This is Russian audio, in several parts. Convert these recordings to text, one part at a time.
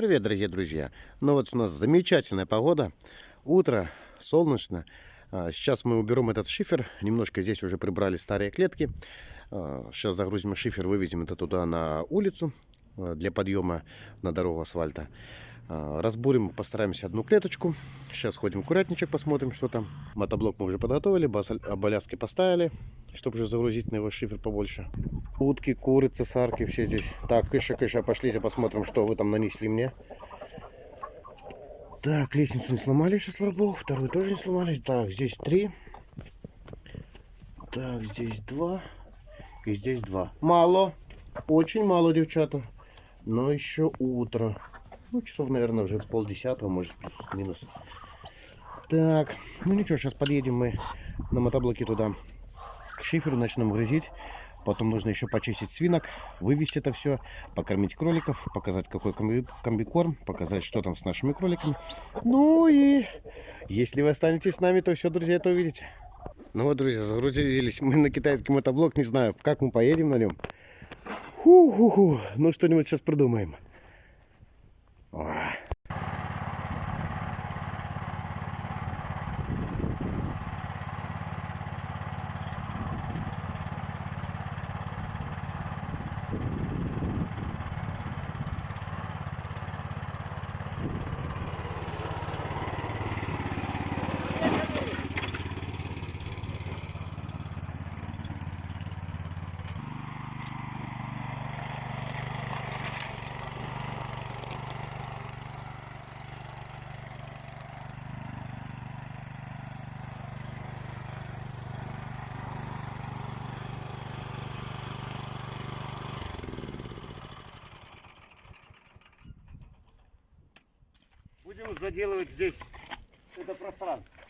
привет, дорогие друзья! Ну вот у нас замечательная погода, утро, солнечно. А, сейчас мы уберем этот шифер, немножко здесь уже прибрали старые клетки. А, сейчас загрузим шифер, вывезем это туда на улицу а, для подъема на дорогу асфальта. Разбурим, постараемся одну клеточку. Сейчас ходим в курятничек, посмотрим, что там. Мотоблок мы уже подготовили, оболяски поставили, чтобы уже загрузить на его шифер побольше. Утки, курицы, сарки, все здесь. Так, кыша, кыша, пошлите посмотрим, что вы там нанесли мне. Так, лестницу не сломали еще, слава богу. Вторую тоже не сломали. Так, здесь три. Так, здесь два. И здесь два. Мало. Очень мало, девчата. Но еще утро. Ну, часов, наверное, уже полдесятого, может, плюс-минус. Так, ну ничего, сейчас подъедем мы на мотоблоке туда к шиферу, начнем грызить. Потом нужно еще почистить свинок, вывести это все, покормить кроликов, показать какой комби комбикорм, показать, что там с нашими кроликами. Ну и если вы останетесь с нами, то все, друзья, это увидите. Ну вот, друзья, загрузились мы на китайский мотоблок. Не знаю, как мы поедем на нем. Ху-ху-ху. Ну, что-нибудь сейчас придумаем. Будем заделывать здесь это пространство.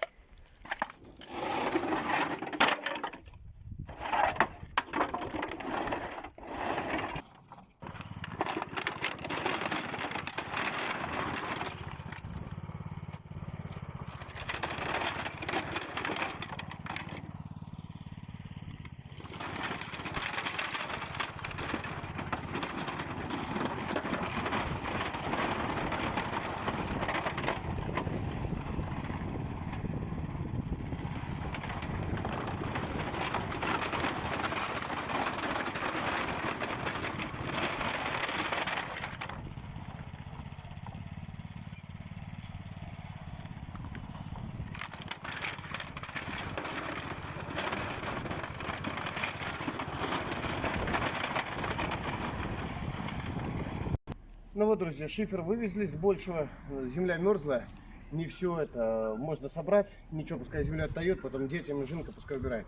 Ну вот, друзья, шифер вывезли с большего. Земля мерзлая. Не все это можно собрать. Ничего, пускай земля отдает, потом детям и жинка пускай убирает.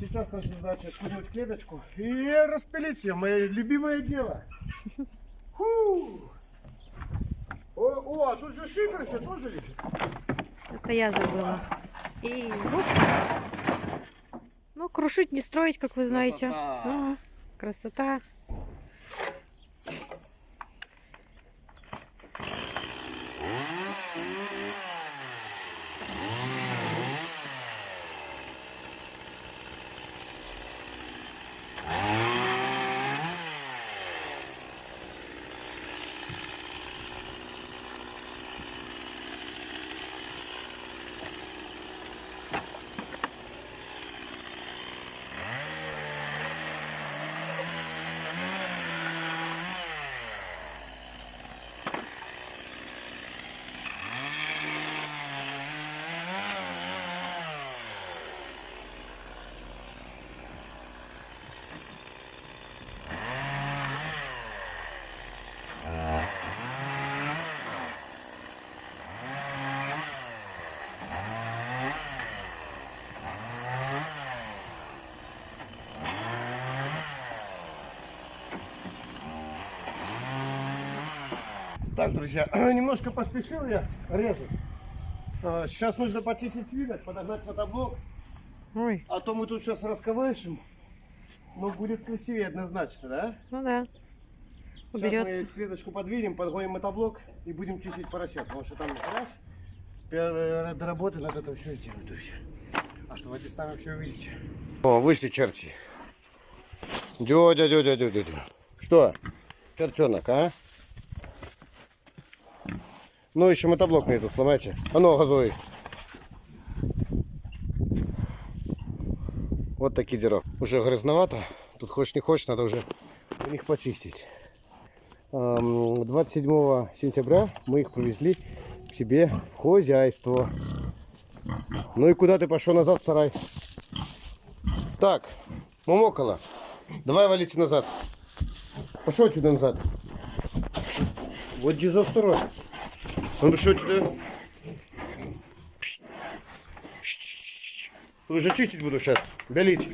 Сейчас наша задача откинуть клеточку и распилить ее. Мое любимое дело. Фу. О, о, а тут же шифер еще тоже лежит. Это я забыла. И вот. Ну, крушить, не строить, как вы знаете. Красота. Ага. Красота. Так, друзья, немножко поспешил я резать. А, сейчас нужно почистить свинок, подогнать мотоблок. Ой. А то мы тут сейчас расковышем. Ну, будет красивее однозначно, да? Ну да. Уберется. Сейчас мы клеточку подвинем, подгоним мотоблок и будем чистить поросят. Потому что там раз, до работы надо это все сделать, друзья. Оставайтесь с нами, все увидите. О, вышли черти. Дядя, дядя, дядя, дядя. Что? Черчонок, а? Ну, еще мотоблок мне тут сломайте. А ну, газуй. Вот такие дела. Уже грязновато. Тут хочешь не хочешь, надо уже у них почистить. Ам, 27 сентября мы их привезли к себе в хозяйство. Ну и куда ты пошел назад в сарай? Так, Момокола, давай валите назад. Пошел отсюда назад. Вот дезосторожность. Ну ты что сюда? Уже чистить буду сейчас. Белить.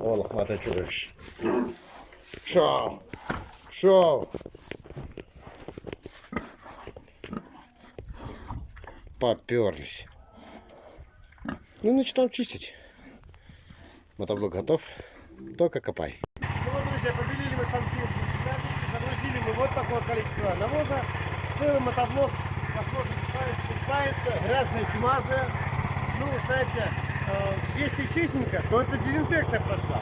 О, лохматое чудовище. Шо? Шо? Поперлись. Ну, начинаем чистить. Мотоблок готов. Только копай. Ну вот, друзья, побелили мы станки. Загрузили мы вот такое количество навоза. Целый мотоблок, посмотрим, считается, грязная чумазая. Ну, знаете, э, если честненько, то это дезинфекция прошла.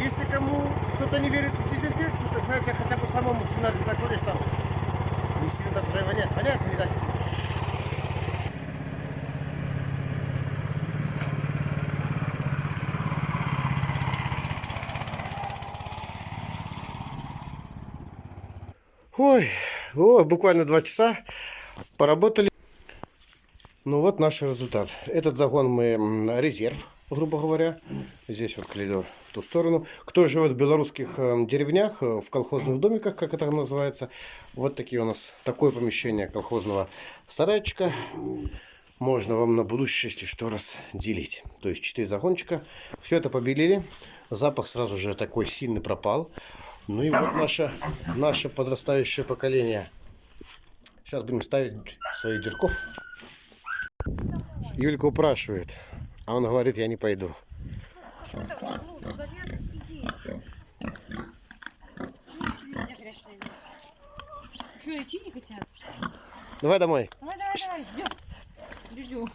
Если кому кто-то не верит в дезинфекцию, то знаете, хотя бы самому сценарию заходишь там, не сильно так вонять. Понятно, не так сильно. Ой, о, буквально два часа поработали. Ну вот наш результат. Этот загон мы резерв, грубо говоря. Здесь вот коридор в ту сторону. Кто живет в белорусских э, деревнях, э, в колхозных домиках, как это называется, вот такие у нас такое помещение колхозного сарайчика. Можно вам на будущее, если что, раз делить. То есть 4 загончика. Все это побелили. Запах сразу же такой сильный пропал. Ну и вот наше, наше подрастающее поколение. Сейчас будем ставить своих дюрков. Юлька упрашивает, а он говорит, я не пойду. Что, идти не хотят? Давай домой. Давай, давай, давай, ждем. Дюдю.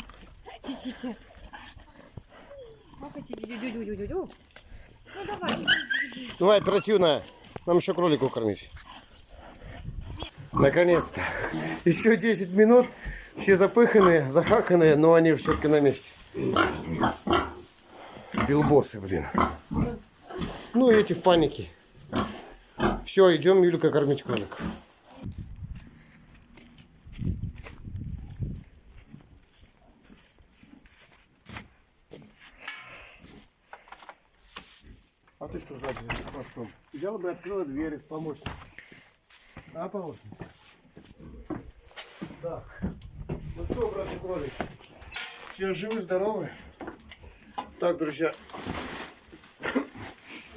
Идите. Ну давай. Давай, оперативно. Нам еще кролику кормить. Наконец-то. Еще 10 минут. Все запыханные, захаканные, но они все-таки на месте. Билбосы, блин. Ну и эти в панике. Все, идем Юлька кормить кроликов. А ты что сзади хвостом? Взяла бы и открыла дверь, помощник. А, помощник? Так. Ну что, братья кролик? Все живы, здоровы? Так, друзья.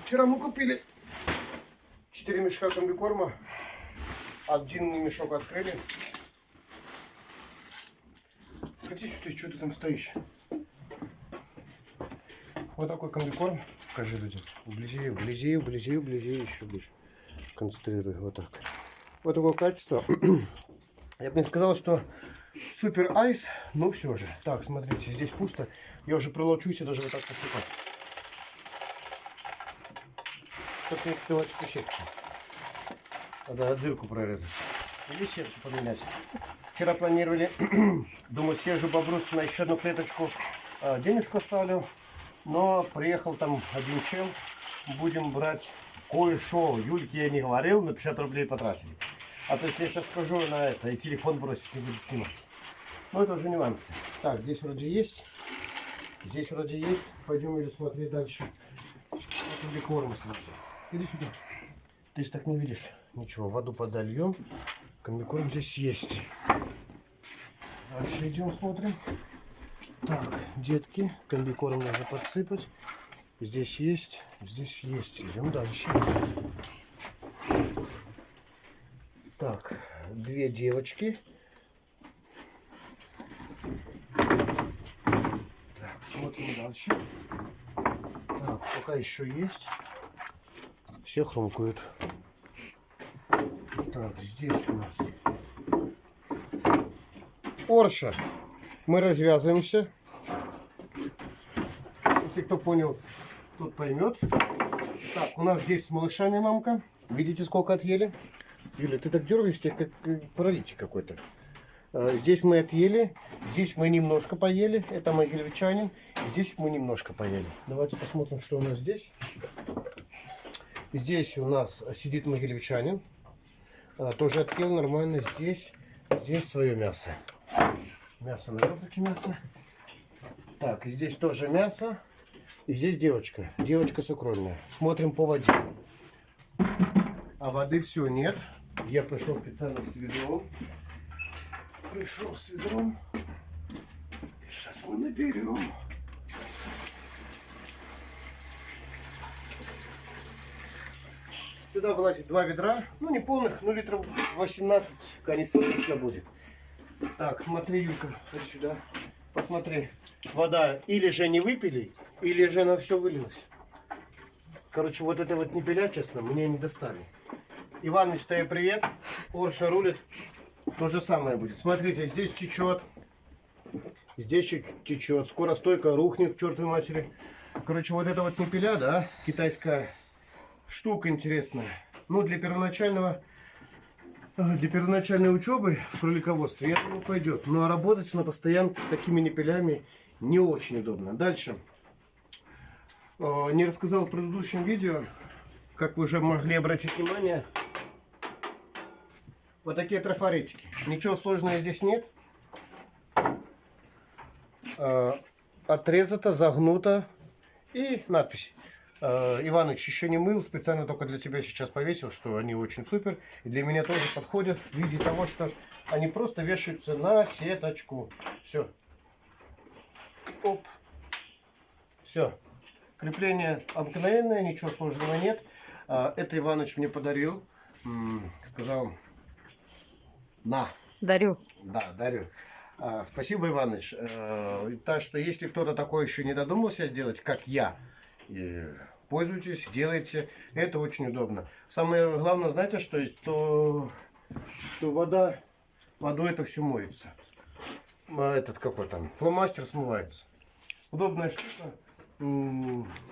Вчера мы купили 4 мешка комбикорма. Один мешок открыли. Хотите, ты что ты там стоишь? Вот такой комбикорм. Покажи людям. Вблизи, вблизи, вблизи, вблизи, еще больше. Концентрируй. Вот так. Вот такое качество. Я бы не сказал, что супер айс, но все же. Так, смотрите, здесь пусто. Я уже пролочусь и даже вот так посыпать. Только не открывать эту щетку. Надо дырку прорезать. Или сердце поменять. Вчера планировали, думаю, съезжу по-брусски на еще одну клеточку. а, Денежку оставлю. Но приехал там один чел. Будем брать кое-что. Юльке я не говорил, на 50 рублей потратили. А то если я сейчас скажу на это, и телефон бросит, не будет снимать. Ну это уже нюансы. Так, здесь вроде есть. Здесь вроде есть. Пойдем или смотреть дальше. Вот где корма сразу. Иди сюда. Ты же так не видишь. Ничего, воду подольем. Комбикорм здесь есть. Дальше идем смотрим. Так, детки, комбикорм нужно подсыпать. Здесь есть, здесь есть. Идем дальше. Так, две девочки. Так, смотрим дальше. Так, пока еще есть. Все хрумкают. Так, здесь у нас Орша. Мы развязываемся. Если кто понял, тот поймет. Так, у нас здесь с малышами мамка. Видите, сколько отъели? Юля, ты так дергаешься, как э, паралитик какой-то. А, Здесь мы отъели, здесь мы немножко поели, это могилевчанин, здесь мы немножко поели. Давайте посмотрим, что у нас здесь. Здесь у нас сидит могилевчанин, А, тоже отъел нормально, здесь, здесь свое мясо. Мясо на ребрики мясо. Так, здесь тоже мясо. И здесь девочка. Девочка сукрольная. Смотрим по воде. А воды все нет. Я пришел специально с ведром. Пришел с ведром. Сейчас мы наберем. Сюда влазит два ведра. Ну, не полных, но литров 18 канистр точно будет. Так, смотри, Юлька, вот сюда. Посмотри. Вода или же не выпили, или же она все вылилась. Короче, вот это вот не пиля, честно, мне не достали. Иваныч, тебе привет. Орша рулит. То же самое будет. Смотрите, здесь течет. Здесь течет. Скоро стойка рухнет к чертовой матери. Короче, вот это вот не пиля, да, китайская штука интересная. Ну, для первоначального для первоначальной учебы в кролиководстве, я думаю, пойдет. Ну, а работать на постоянке с такими непелями не очень удобно. Дальше. Э, Не рассказал в предыдущем видео, как вы уже могли обратить внимание, вот такие трафаретики. Ничего сложного здесь нет. Э, Отрезато, загнуто и надпись. Э, Иваныч еще не мыл, специально только для тебя сейчас повесил, что они очень супер. И для меня тоже подходят в виде того, что они просто вешаются на сеточку. Все. Оп. Все. Крепление обыкновенное, ничего сложного нет. А, Это Иваныч мне подарил. Сказал, на. Дарю. Да, дарю. А, спасибо, Иваныч. Э, Так что если кто-то такое еще не додумался сделать, как я, и пользуйтесь, делайте. Это очень удобно. Самое главное, знаете, что есть, то, что вода, водой это все моется. А Этот какой там, фломастер смывается. Удобная штука.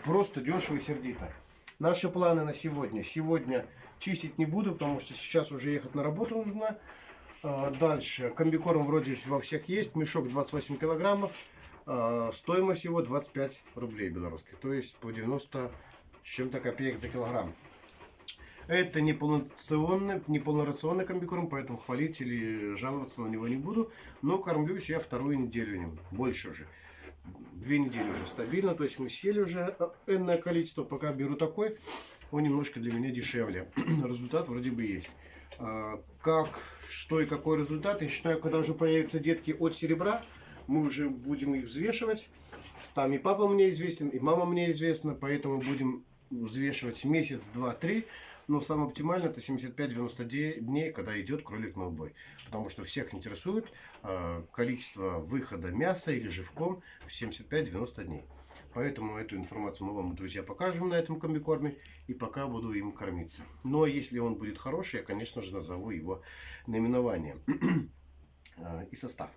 Просто дешево и сердито. Наши планы на сегодня. Сегодня чистить не буду, потому что сейчас уже ехать на работу нужно. А, Дальше. Комбикорм вроде во всех есть. Мешок 28 килограммов. А, Стоимость его 25 рублей белорусских. То есть по 90 с чем-то копеек за килограмм. Это не полнорационный, не полнорационный комбикорм, поэтому хвалить или жаловаться на него не буду. Но кормлюсь я вторую неделю ним. Больше уже. Две недели уже стабильно. То есть мы съели уже э, энное количество. Пока беру такой, он немножко для меня дешевле. Результат вроде бы есть. А, Как, что и какой результат, я считаю, когда уже появятся детки от серебра, мы уже будем их взвешивать. Там и папа мне известен, и мама мне известна, поэтому будем взвешивать месяц, два, три. Но самое оптимальное это 75-90 де- дней, когда идет кролик на убой. Потому что всех интересует э, количество выхода мяса или живком в 75-90 дней. Поэтому эту информацию мы вам, друзья, покажем на этом комбикорме. И пока буду им кормиться. Но если он будет хороший, я, конечно же, назову его наименование э, и состав.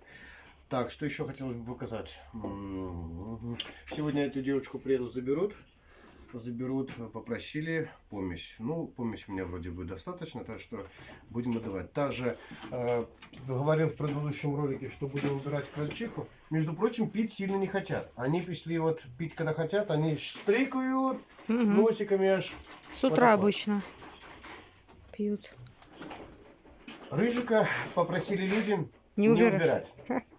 Так, что еще хотелось бы показать? Сегодня эту девочку приедут, заберут. Заберут, попросили помесь. Ну, помесь у меня вроде бы достаточно, так что будем отдавать. Также э, говорил в предыдущем ролике, что будем убирать крольчиху. Между прочим, пить сильно не хотят. Они пришли вот пить, когда хотят, они штрикают носиками аж. С утра вот. обычно пьют. Рыжика попросили людям Не не, убирать. убирать.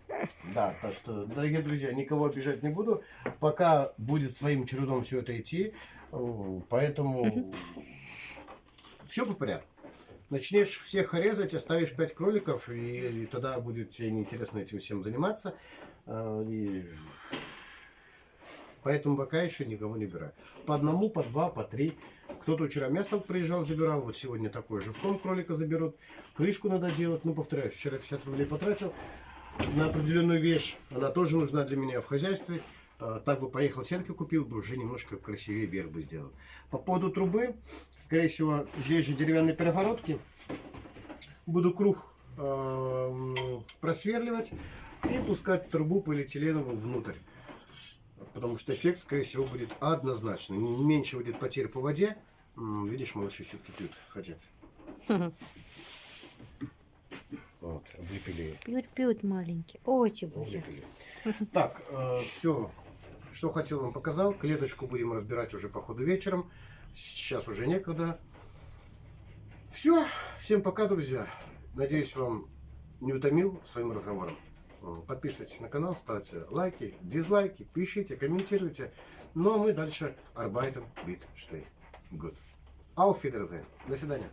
Да, так что, дорогие друзья, никого обижать не буду. Пока будет своим чередом все это идти. Э, Поэтому все по порядку. Начнешь всех резать, оставишь 5 кроликов, и, и тогда будет тебе неинтересно этим всем заниматься. Э, И Поэтому пока еще никого не убираю. По одному, по два, по три. Кто-то вчера мясо приезжал, забирал. Вот сегодня такой же в ком кролика заберут. Крышку надо делать. Ну, повторяюсь, вчера 50 рублей потратил на определенную вещь. Она тоже нужна для меня в хозяйстве. А, Так бы поехал, сетки купил бы, уже немножко красивее вверх бы сделал. По поводу трубы, скорее всего, здесь же деревянные перегородки. Буду круг а, просверливать и пускать трубу полиэтиленовую внутрь. Потому что эффект, скорее всего, будет однозначный. Меньше будет потерь по воде. Видишь, малыши все-таки пьют, хотят. Вылепили. Пьют-пьют маленький. Очень. Вылепили. Так, все, что хотел вам показал. Клеточку будем разбирать уже по ходу вечером. Сейчас уже некогда. Все, всем пока, друзья. Надеюсь, вам не утомил своим разговором. Э, Подписывайтесь на канал, ставьте лайки, дизлайки, пишите, комментируйте. Ну а мы дальше Арбайтен Бит Штейн. Good. Auf Wiedersehen. До свидания.